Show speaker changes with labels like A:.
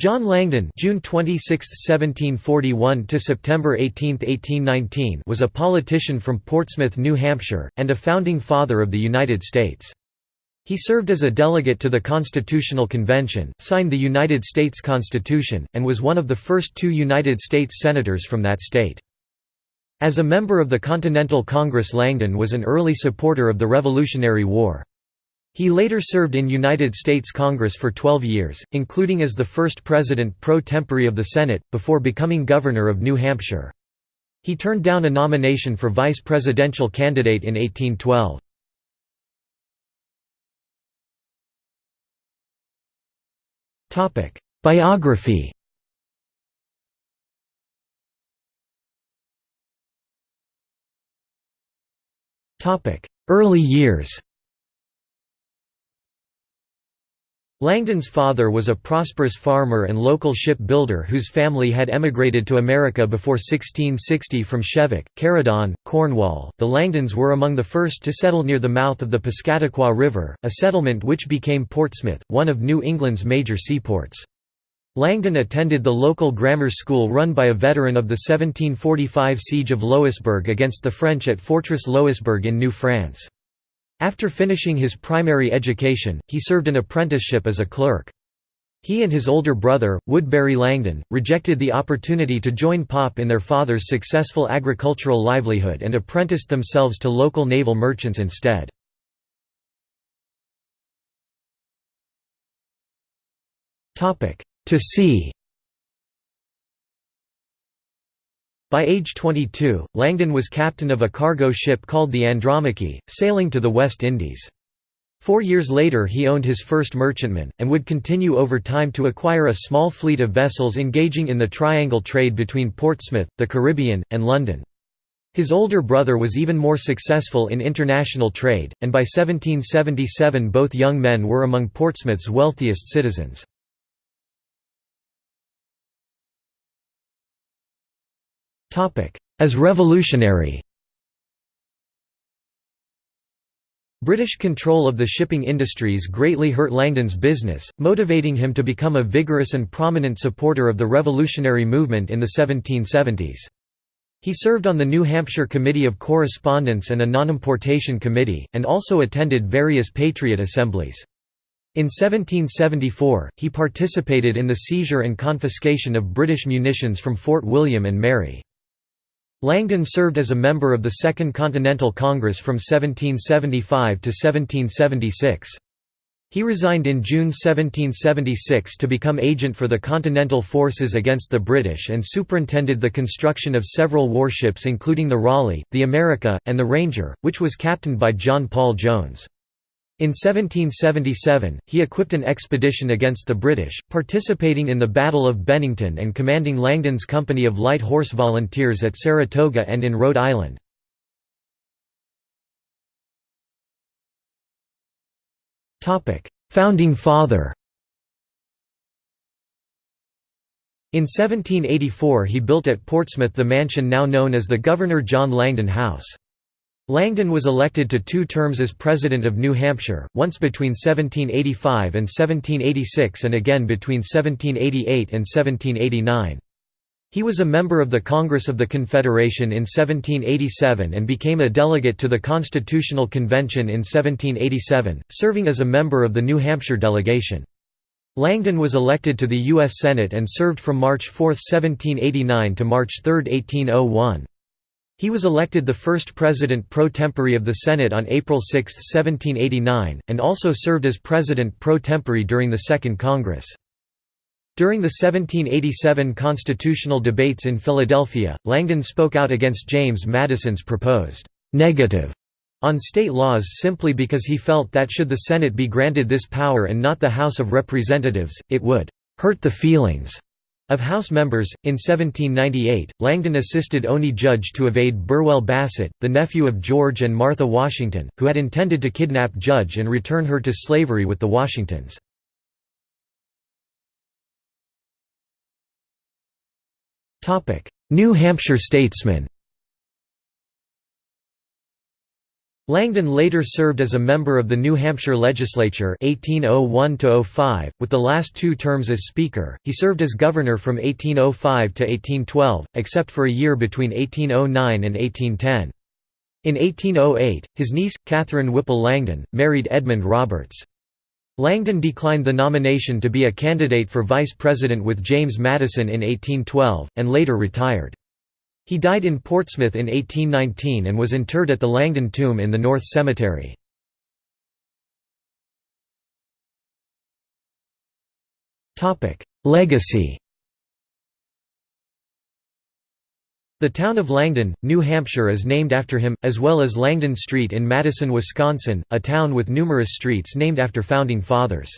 A: John Langdon June 26, 1741 to September 18, 1819 was a politician from Portsmouth, New Hampshire, and a founding father of the United States. He served as a delegate to the Constitutional Convention, signed the United States Constitution, and was one of the first two United States senators from that state. As a member of the Continental Congress Langdon was an early supporter of the Revolutionary War. He later served in United States Congress for 12 years, including as the first president pro tempore of the Senate, before becoming governor of New Hampshire. He turned down a nomination for vice presidential candidate in 1812. Biography Early years Langdon's father was a prosperous farmer and local ship builder whose family had emigrated to America before 1660 from Sheviock, Caradon, Cornwall. The Langdons were among the first to settle near the mouth of the Piscataqua River, a settlement which became Portsmouth, one of New England's major seaports. Langdon attended the local grammar school run by a veteran of the 1745 siege of Louisbourg against the French at Fortress Louisbourg in New France. After finishing his primary education, he served an apprenticeship as a clerk. He and his older brother, Woodbury Langdon, rejected the opportunity to join Pop in their father's successful agricultural livelihood and apprenticed themselves to local naval merchants instead. To see By age 22, Langdon was captain of a cargo ship called the Andromache, sailing to the West Indies. Four years later he owned his first merchantman, and would continue over time to acquire a small fleet of vessels engaging in the triangle trade between Portsmouth, the Caribbean, and London. His older brother was even more successful in international trade, and by 1777 both young men were among Portsmouth's wealthiest citizens. As revolutionary British control of the shipping industries greatly hurt Langdon's business, motivating him to become a vigorous and prominent supporter of the revolutionary movement in the 1770s. He served on the New Hampshire Committee of Correspondence and a Nonimportation Committee, and also attended various Patriot assemblies. In 1774, he participated in the seizure and confiscation of British munitions from Fort William and Mary. Langdon served as a member of the Second Continental Congress from 1775 to 1776. He resigned in June 1776 to become agent for the Continental Forces against the British and superintended the construction of several warships including the Raleigh, the America, and the Ranger, which was captained by John Paul Jones. In 1777, he equipped an expedition against the British, participating in the Battle of Bennington and commanding Langdon's company of light horse volunteers at Saratoga and in Rhode Island. Founding father In 1784 he built at Portsmouth the mansion now known as the Governor John Langdon House. Langdon was elected to two terms as President of New Hampshire, once between 1785 and 1786 and again between 1788 and 1789. He was a member of the Congress of the Confederation in 1787 and became a delegate to the Constitutional Convention in 1787, serving as a member of the New Hampshire delegation. Langdon was elected to the U.S. Senate and served from March 4, 1789 to March 3, 1801. He was elected the first president pro tempore of the Senate on April 6, 1789, and also served as president pro tempore during the Second Congress. During the 1787 constitutional debates in Philadelphia, Langdon spoke out against James Madison's proposed «negative» on state laws simply because he felt that should the Senate be granted this power and not the House of Representatives, it would «hurt the feelings» Of House members, in 1798, Langdon assisted Oney Judge to evade Burwell Bassett, the nephew of George and Martha Washington, who had intended to kidnap Judge and return her to slavery with the Washingtons. New Hampshire statesman Langdon later served as a member of the New Hampshire legislature 1801 with the last two terms as Speaker. He served as governor from 1805 to 1812, except for a year between 1809 and 1810. In 1808, his niece, Catherine Whipple Langdon, married Edmund Roberts. Langdon declined the nomination to be a candidate for vice president with James Madison in 1812, and later retired. He died in Portsmouth in 1819 and was interred at the Langdon Tomb in the North Cemetery. Legacy The town of Langdon, New Hampshire is named after him, as well as Langdon Street in Madison, Wisconsin, a town with numerous streets named after founding fathers.